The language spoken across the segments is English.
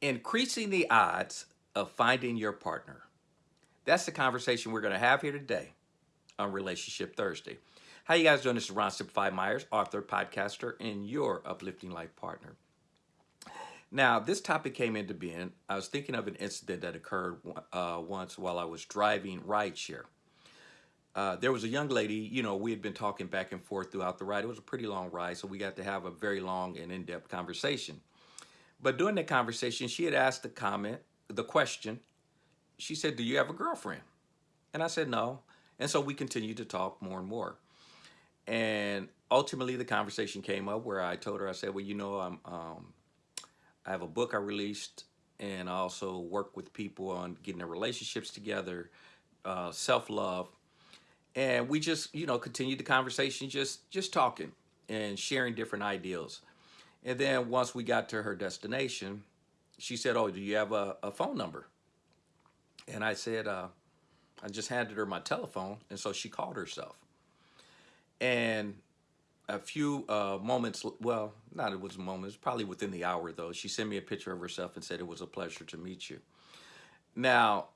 increasing the odds of finding your partner. That's the conversation we're going to have here today on Relationship Thursday. How you guys doing? This is Ron Simplified Myers, author, podcaster, and your uplifting life partner. Now, this topic came into being. I was thinking of an incident that occurred uh, once while I was driving rideshare. Uh, there was a young lady, you know, we had been talking back and forth throughout the ride. It was a pretty long ride, so we got to have a very long and in-depth conversation. But during that conversation, she had asked the comment, the question, she said, do you have a girlfriend? And I said, no. And so we continued to talk more and more. And ultimately the conversation came up where I told her, I said, well, you know, I'm, um, I have a book I released and I also work with people on getting their relationships together, uh, self-love. And we just, you know, continued the conversation, just, just talking and sharing different ideals. And then once we got to her destination, she said, oh, do you have a, a phone number? And I said, uh, I just handed her my telephone. And so she called herself. And a few uh, moments, well, not it was moments, probably within the hour though, she sent me a picture of herself and said it was a pleasure to meet you. Now,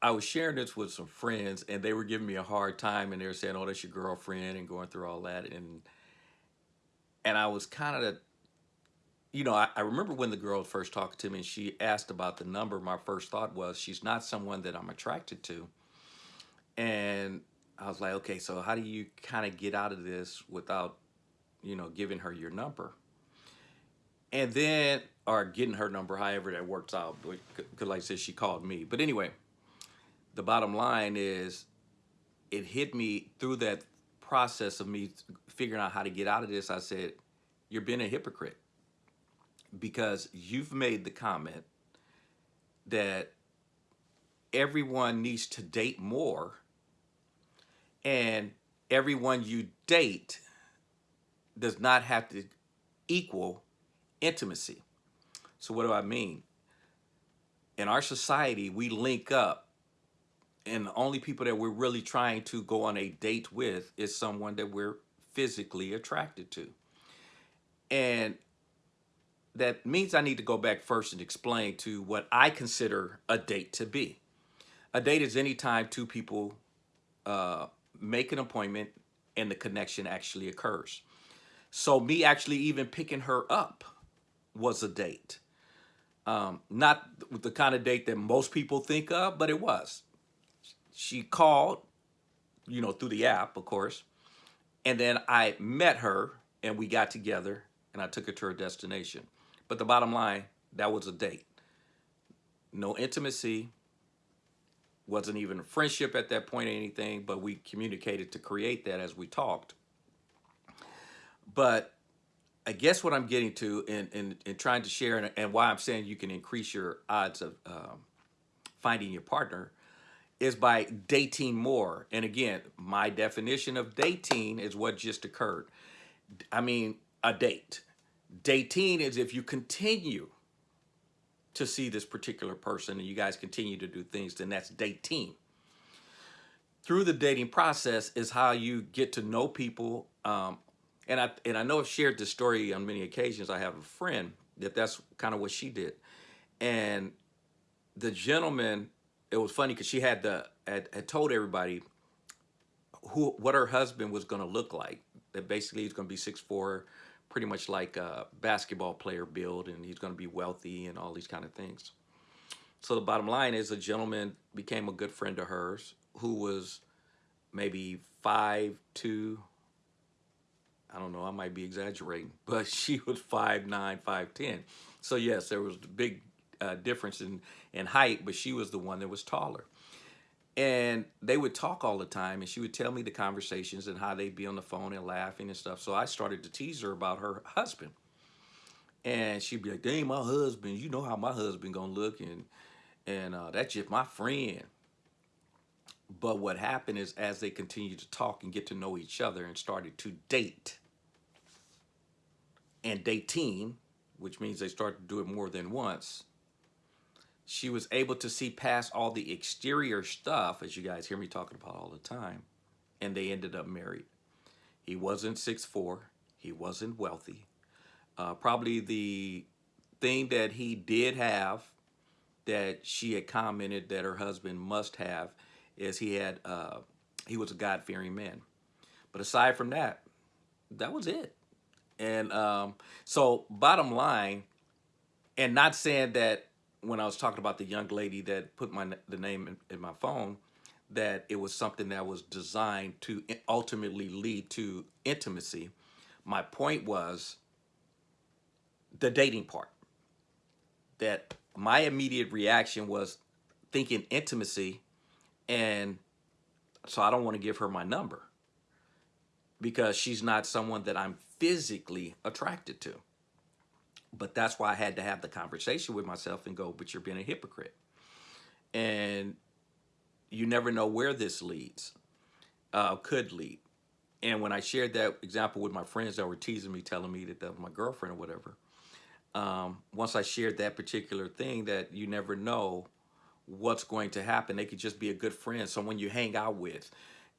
I was sharing this with some friends and they were giving me a hard time and they were saying, oh, that's your girlfriend and going through all that. And, and I was kind of you know, I, I, remember when the girl first talked to me and she asked about the number, my first thought was she's not someone that I'm attracted to. And I was like, okay, so how do you kind of get out of this without, you know, giving her your number? And then, or getting her number, however that works out, because like I said, she called me. But anyway, the bottom line is it hit me through that process of me figuring out how to get out of this. I said, you're being a hypocrite because you've made the comment that everyone needs to date more and everyone you date does not have to equal intimacy. So what do I mean? In our society, we link up and the only people that we're really trying to go on a date with is someone that we're physically attracted to. And that means I need to go back first and explain to what I consider a date to be. A date is any time two people uh, make an appointment and the connection actually occurs. So me actually even picking her up was a date. Um, not the kind of date that most people think of, but it was. She called, you know, through the app, of course, and then I met her and we got together and I took her to her destination. But the bottom line, that was a date. No intimacy, wasn't even a friendship at that point or anything, but we communicated to create that as we talked. But I guess what I'm getting to and, and, trying to share and, and, why I'm saying you can increase your odds of um, finding your partner is by dating more. And again, my definition of dating is what just occurred. I mean, a date. Dating is if you continue to see this particular person and you guys continue to do things, then that's dating. Through the dating process is how you get to know people. Um, and I and I know I've shared this story on many occasions. I have a friend that that's kind of what she did. And the gentleman, it was funny because she had the had, had told everybody who what her husband was going to look like. That basically he's going to be six four pretty much like a basketball player build and he's going to be wealthy and all these kind of things. So the bottom line is a gentleman became a good friend of hers who was maybe five two. I don't know, I might be exaggerating, but she was five nine, five ten. So yes, there was a big uh, difference in, in height, but she was the one that was taller. And they would talk all the time and she would tell me the conversations and how they'd be on the phone and laughing and stuff. So I started to tease her about her husband. And she'd be like, dang, my husband, you know how my husband gonna look and and uh, that's just my friend. But what happened is as they continued to talk and get to know each other and started to date and dating, which means they started to do it more than once, she was able to see past all the exterior stuff, as you guys hear me talking about all the time, and they ended up married. He wasn't six four. He wasn't wealthy. Uh, probably the thing that he did have that she had commented that her husband must have is he had uh, he was a God fearing man. But aside from that, that was it. And um, so, bottom line, and not saying that when I was talking about the young lady that put my the name in, in my phone, that it was something that was designed to ultimately lead to intimacy. My point was the dating part. That my immediate reaction was thinking intimacy, and so I don't want to give her my number because she's not someone that I'm physically attracted to. But that's why I had to have the conversation with myself and go, but you're being a hypocrite. And you never know where this leads, uh, could lead. And when I shared that example with my friends that were teasing me, telling me that that was my girlfriend or whatever, um, once I shared that particular thing that you never know what's going to happen, they could just be a good friend, someone you hang out with,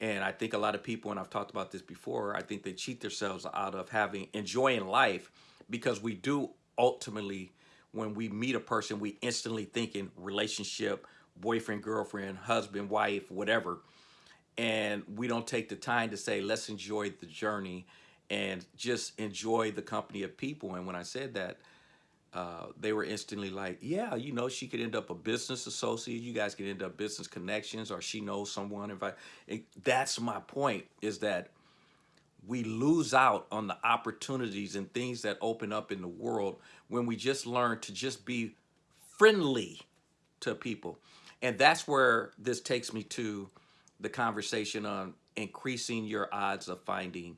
and I think a lot of people, and I've talked about this before, I think they cheat themselves out of having enjoying life because we do ultimately, when we meet a person, we instantly think in relationship, boyfriend, girlfriend, husband, wife, whatever. And we don't take the time to say, let's enjoy the journey and just enjoy the company of people. And when I said that, uh, they were instantly like, yeah, you know, she could end up a business associate. You guys could end up business connections or she knows someone. If I, it, that's my point is that we lose out on the opportunities and things that open up in the world when we just learn to just be friendly to people. And that's where this takes me to the conversation on increasing your odds of finding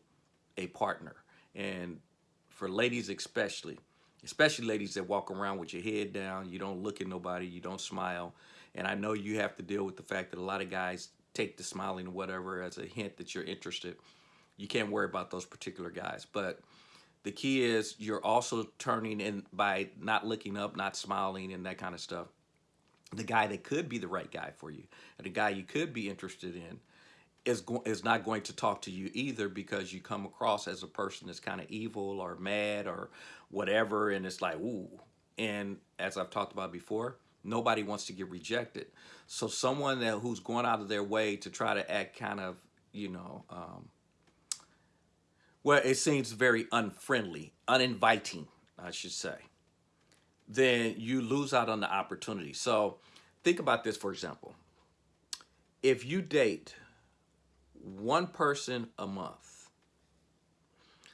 a partner. And for ladies especially, especially ladies that walk around with your head down, you don't look at nobody, you don't smile. And I know you have to deal with the fact that a lot of guys take the smiling or whatever as a hint that you're interested. You can't worry about those particular guys. But the key is you're also turning in by not looking up, not smiling and that kind of stuff. The guy that could be the right guy for you, and the guy you could be interested in, is is not going to talk to you either because you come across as a person that's kind of evil or mad or whatever and it's like ooh and as I've talked about before nobody wants to get rejected so someone that who's going out of their way to try to act kind of you know um, well it seems very unfriendly uninviting I should say then you lose out on the opportunity so think about this for example if you date one person a month,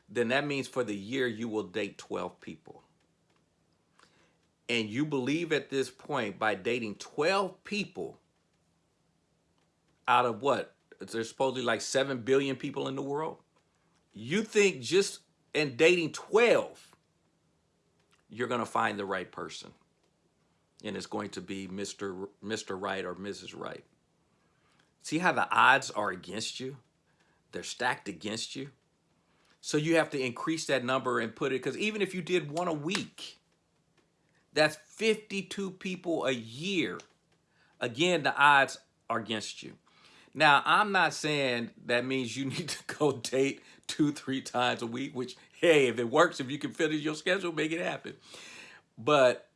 then that means for the year you will date 12 people. And you believe at this point by dating 12 people out of what? There's supposedly like 7 billion people in the world. You think just in dating 12, you're going to find the right person. And it's going to be Mr. Mr. Right or Mrs. Right. See how the odds are against you? They're stacked against you. So you have to increase that number and put it, because even if you did one a week, that's 52 people a year. Again, the odds are against you. Now, I'm not saying that means you need to go date two, three times a week, which, hey, if it works, if you can fit in your schedule, make it happen. But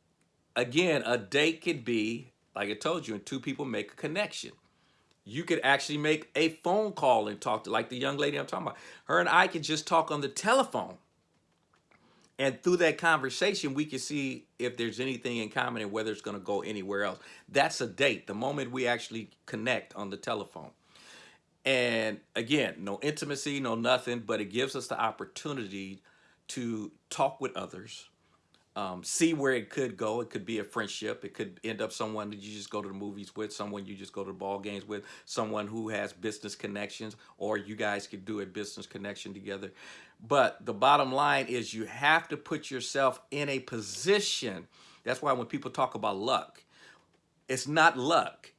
again, a date could be, like I told you, and two people make a connection you could actually make a phone call and talk to, like the young lady I'm talking about. Her and I could just talk on the telephone. And through that conversation, we can see if there's anything in common and whether it's going to go anywhere else. That's a date, the moment we actually connect on the telephone. And again, no intimacy, no nothing, but it gives us the opportunity to talk with others, um, see where it could go. It could be a friendship. It could end up someone that you just go to the movies with, someone you just go to the ball games with, someone who has business connections, or you guys could do a business connection together. But the bottom line is you have to put yourself in a position. That's why when people talk about luck, it's not luck.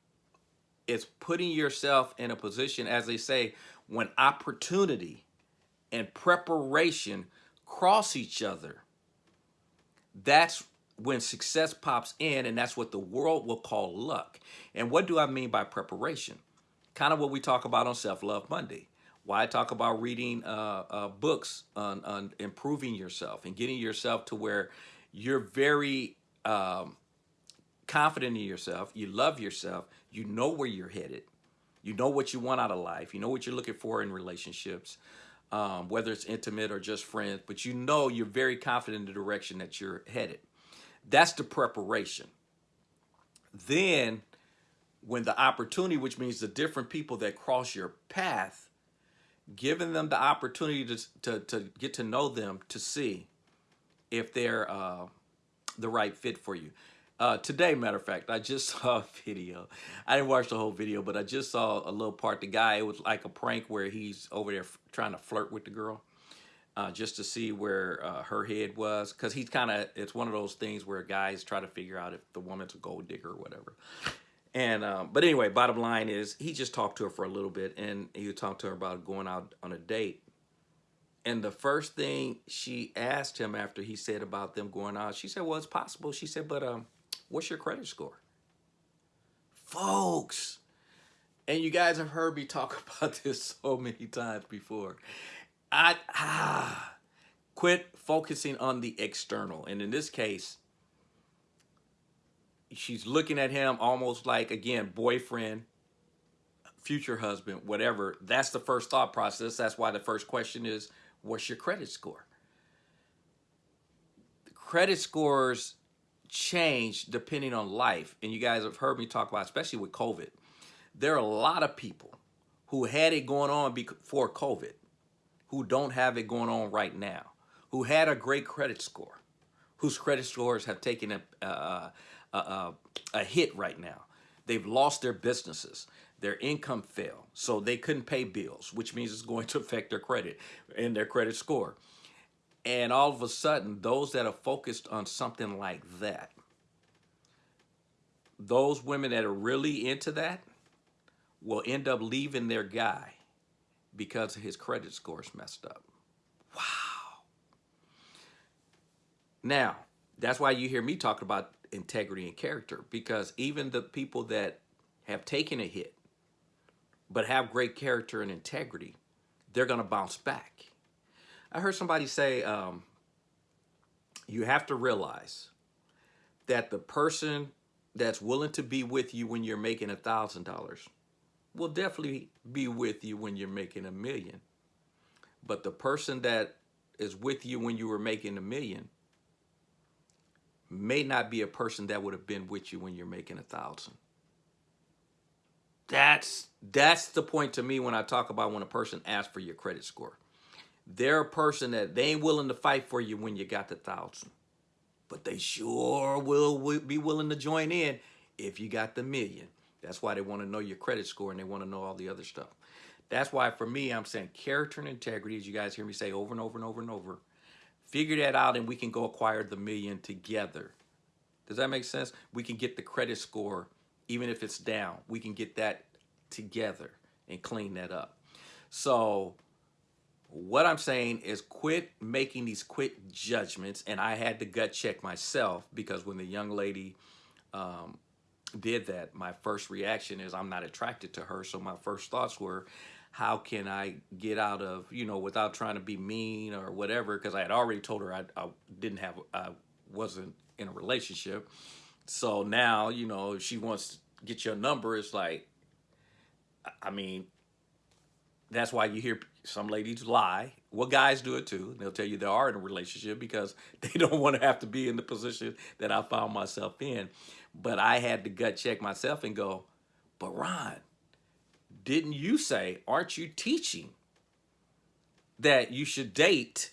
It's putting yourself in a position, as they say, when opportunity and preparation cross each other that's when success pops in and that's what the world will call luck. And what do I mean by preparation? Kind of what we talk about on Self-Love Monday. Why I talk about reading uh, uh, books on, on improving yourself and getting yourself to where you're very um, confident in yourself. You love yourself. You know where you're headed. You know what you want out of life. You know what you're looking for in relationships, um, whether it's intimate or just friends. But you know you're very confident in the direction that you're headed. That's the preparation. Then, when the opportunity, which means the different people that cross your path, giving them the opportunity to, to, to get to know them to see if they're uh, the right fit for you. Uh, today, matter of fact, I just saw a video. I didn't watch the whole video, but I just saw a little part. The guy, it was like a prank where he's over there trying to flirt with the girl. Uh, just to see where uh, her head was, because he's kind of, it's one of those things where guys try to figure out if the woman's a gold digger or whatever. And, um, but anyway, bottom line is he just talked to her for a little bit and he talked to her about going out on a date. And the first thing she asked him after he said about them going out, she said, well, it's possible. She said, but um, what's your credit score? Folks, and you guys have heard me talk about this so many times before. I ah, quit focusing on the external. And in this case, she's looking at him almost like, again, boyfriend, future husband, whatever. That's the first thought process. That's why the first question is, what's your credit score? credit scores change depending on life. And you guys have heard me talk about, especially with COVID. There are a lot of people who had it going on before COVID who don't have it going on right now, who had a great credit score, whose credit scores have taken a, a, a, a hit right now. They've lost their businesses. Their income fell, so they couldn't pay bills, which means it's going to affect their credit and their credit score. And all of a sudden, those that are focused on something like that, those women that are really into that will end up leaving their guy because his credit score is messed up. Wow. Now, that's why you hear me talk about integrity and character because even the people that have taken a hit but have great character and integrity, they're going to bounce back. I heard somebody say, um, you have to realize that the person that's willing to be with you when you're making a thousand dollars will definitely be with you when you're making a million. But the person that is with you when you were making a million may not be a person that would have been with you when you're making a thousand. That's that's the point to me when I talk about when a person asks for your credit score. They're a person that they ain't willing to fight for you when you got the thousand. But they sure will be willing to join in if you got the million. That's why they want to know your credit score and they want to know all the other stuff. That's why for me, I'm saying character and integrity, as you guys hear me say over and over and over and over. Figure that out and we can go acquire the million together. Does that make sense? We can get the credit score, even if it's down. We can get that together and clean that up. So what I'm saying is quit making these quick judgments. And I had to gut check myself because when the young lady um, did that, my first reaction is I'm not attracted to her. So my first thoughts were, how can I get out of, you know, without trying to be mean or whatever, because I had already told her I, I didn't have, I wasn't in a relationship. So now, you know, if she wants to get your number, it's like, I mean, that's why you hear some ladies lie. Well, guys do it too. They'll tell you they are in a relationship because they don't want to have to be in the position that I found myself in. But I had to gut check myself and go, but Ron, didn't you say, aren't you teaching that you should date?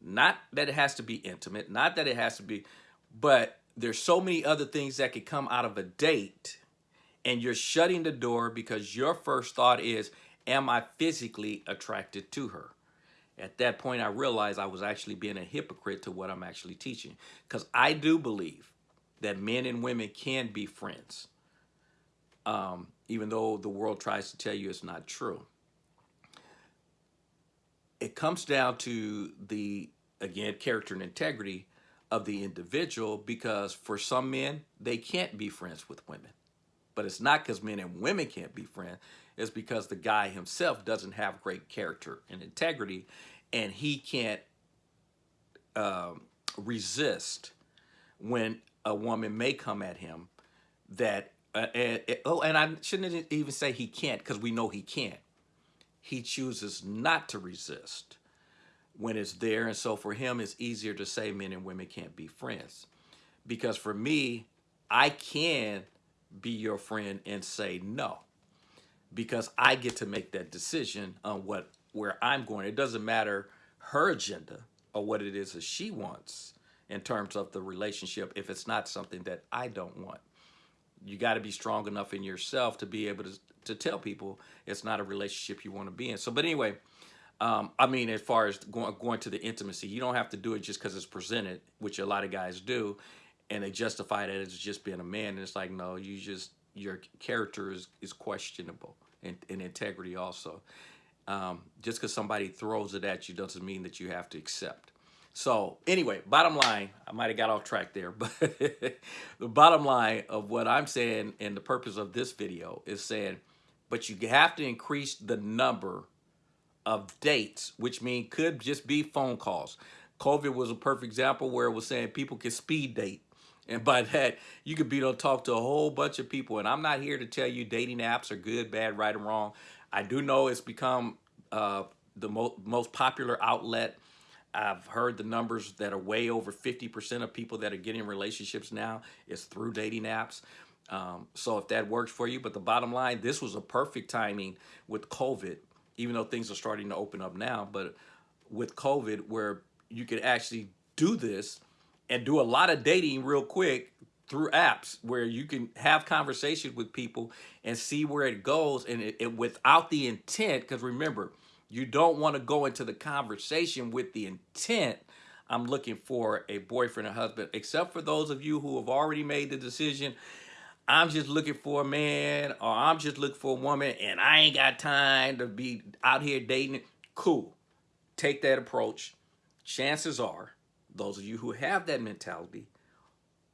Not that it has to be intimate, not that it has to be, but there's so many other things that could come out of a date and you're shutting the door because your first thought is, am I physically attracted to her? At that point, I realized I was actually being a hypocrite to what I'm actually teaching. Because I do believe that men and women can be friends, um, even though the world tries to tell you it's not true. It comes down to the, again, character and integrity of the individual because for some men, they can't be friends with women. But it's not because men and women can't be friends. It's because the guy himself doesn't have great character and integrity and he can't um, resist when a woman may come at him that uh, and, oh and I shouldn't even say he can't because we know he can't. He chooses not to resist when it's there and so for him it's easier to say men and women can't be friends. Because for me I can be your friend and say no because I get to make that decision on what where I'm going it doesn't matter her agenda or what it is that she wants in terms of the relationship if it's not something that I don't want. You got to be strong enough in yourself to be able to, to tell people it's not a relationship you want to be in. So, but anyway, um, I mean, as far as going, going to the intimacy, you don't have to do it just because it's presented, which a lot of guys do, and they justify that as just being a man. And it's like, no, you just, your character is, is questionable and, and integrity also. Um, just because somebody throws it at you doesn't mean that you have to accept. So anyway, bottom line, I might have got off track there, but the bottom line of what I'm saying and the purpose of this video is saying, but you have to increase the number of dates, which mean could just be phone calls. COVID was a perfect example where it was saying people can speed date. And by that, you could be able to talk to a whole bunch of people. And I'm not here to tell you dating apps are good, bad, right, or wrong. I do know it's become uh, the mo most popular outlet I've heard the numbers that are way over 50% of people that are getting relationships now is through dating apps. Um, so if that works for you, but the bottom line, this was a perfect timing with COVID, even though things are starting to open up now, but with COVID where you could actually do this and do a lot of dating real quick through apps where you can have conversations with people and see where it goes and it, it without the intent, because remember, you don't want to go into the conversation with the intent, I'm looking for a boyfriend or husband, except for those of you who have already made the decision, I'm just looking for a man or I'm just looking for a woman and I ain't got time to be out here dating. Cool. Take that approach. Chances are, those of you who have that mentality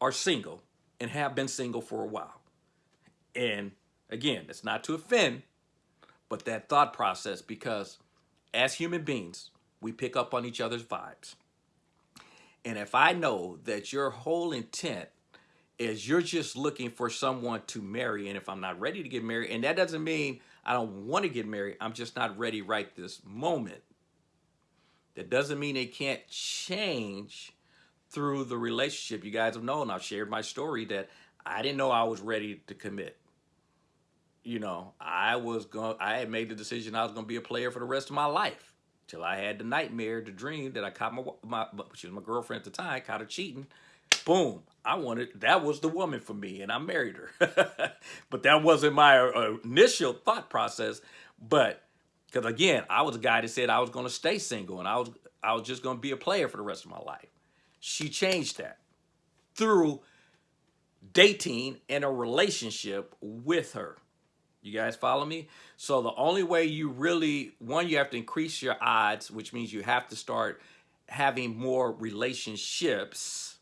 are single and have been single for a while. And again, it's not to offend, but that thought process because as human beings, we pick up on each other's vibes. And if I know that your whole intent is you're just looking for someone to marry, and if I'm not ready to get married, and that doesn't mean I don't want to get married, I'm just not ready right this moment. That doesn't mean it can't change through the relationship. You guys have known, I've shared my story that I didn't know I was ready to commit you know, I was going, I had made the decision I was going to be a player for the rest of my life. Till I had the nightmare, the dream that I caught my, my, she was my girlfriend at the time, caught her cheating. Boom. I wanted, that was the woman for me and I married her. but that wasn't my uh, initial thought process. But, because again, I was a guy that said I was going to stay single and I was, I was just going to be a player for the rest of my life. She changed that through dating and a relationship with her. You guys follow me? So the only way you really, one, you have to increase your odds, which means you have to start having more relationships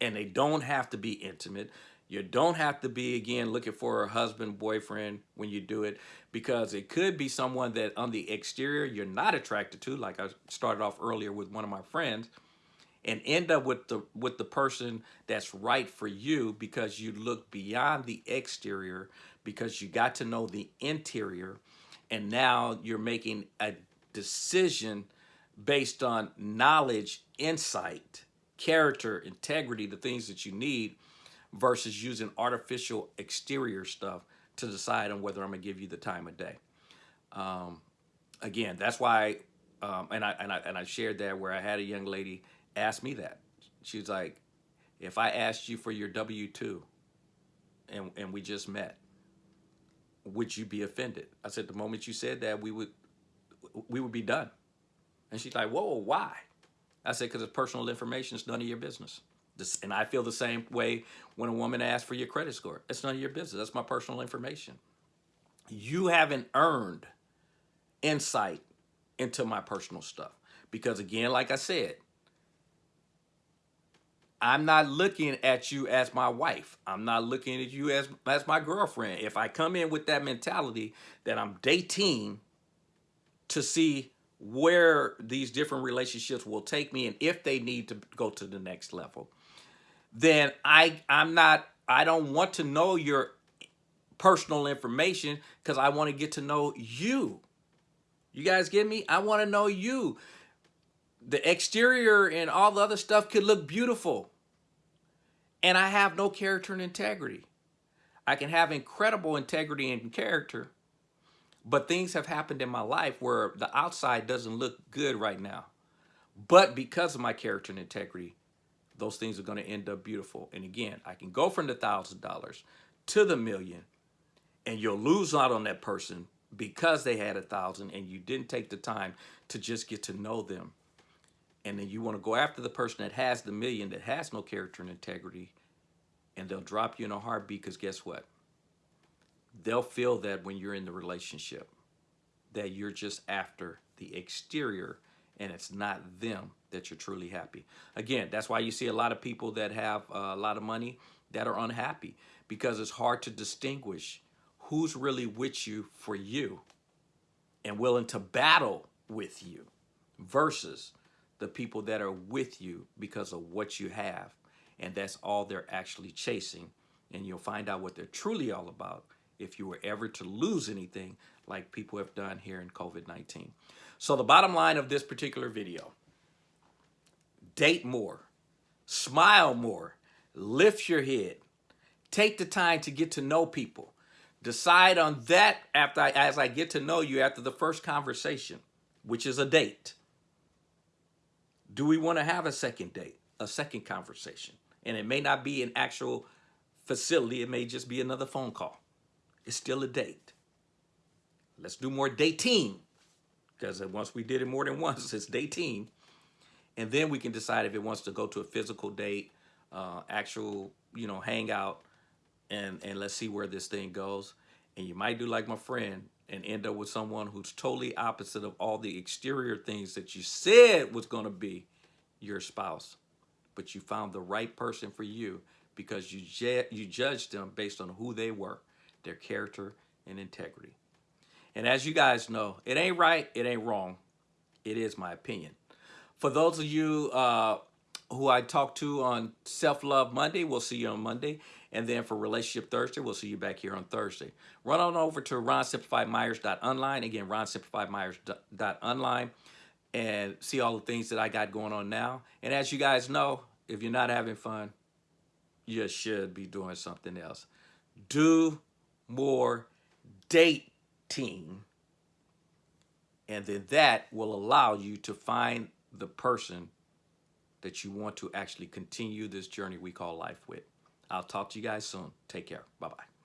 and they don't have to be intimate. You don't have to be, again, looking for a husband, boyfriend when you do it because it could be someone that on the exterior you're not attracted to, like I started off earlier with one of my friends, and end up with the with the person that's right for you because you look beyond the exterior because you got to know the interior and now you're making a decision based on knowledge, insight, character, integrity, the things that you need versus using artificial exterior stuff to decide on whether I'm gonna give you the time of day. Um, again, that's why, um, and, I, and, I, and I shared that where I had a young lady ask me that. She was like, if I asked you for your W-2 and, and we just met, would you be offended? I said, the moment you said that, we would, we would be done. And she's like, whoa, why? I said, because it's personal information. It's none of your business. And I feel the same way when a woman asks for your credit score. It's none of your business. That's my personal information. You haven't earned insight into my personal stuff. Because again, like I said, I'm not looking at you as my wife. I'm not looking at you as, as my girlfriend. If I come in with that mentality that I'm dating to see where these different relationships will take me and if they need to go to the next level, then I I'm not I don't want to know your personal information because I want to get to know you. You guys get me? I want to know you. The exterior and all the other stuff could look beautiful. And I have no character and integrity. I can have incredible integrity and character, but things have happened in my life where the outside doesn't look good right now. But because of my character and integrity, those things are going to end up beautiful. And again, I can go from the thousand dollars to the million and you'll lose out on that person because they had a thousand and you didn't take the time to just get to know them. And then you want to go after the person that has the million that has no character and integrity and they'll drop you in a heartbeat because guess what? They'll feel that when you're in the relationship that you're just after the exterior and it's not them that you're truly happy. Again, that's why you see a lot of people that have uh, a lot of money that are unhappy because it's hard to distinguish who's really with you for you and willing to battle with you versus the people that are with you because of what you have. And that's all they're actually chasing. And you'll find out what they're truly all about if you were ever to lose anything like people have done here in COVID-19. So the bottom line of this particular video, date more, smile more, lift your head, take the time to get to know people. Decide on that after I, as I get to know you after the first conversation, which is a date. Do we want to have a second date, a second conversation? And it may not be an actual facility. It may just be another phone call. It's still a date. Let's do more dating because once we did it more than once, it's day dating. And then we can decide if it wants to go to a physical date, uh, actual, you know, hangout, and and let's see where this thing goes. And you might do like my friend and end up with someone who's totally opposite of all the exterior things that you said was going to be your spouse. But you found the right person for you because you you judged them based on who they were, their character and integrity. And as you guys know, it ain't right, it ain't wrong. It is my opinion. For those of you uh, who I talked to on Self-Love Monday, we'll see you on Monday. And then for Relationship Thursday, we'll see you back here on Thursday. Run on over to ronsimplifiedmyers.online. Again, ronsimplifiedmyers.online and see all the things that I got going on now. And as you guys know, if you're not having fun, you should be doing something else. Do more dating. And then that will allow you to find the person that you want to actually continue this journey we call life with. I'll talk to you guys soon. Take care. Bye-bye.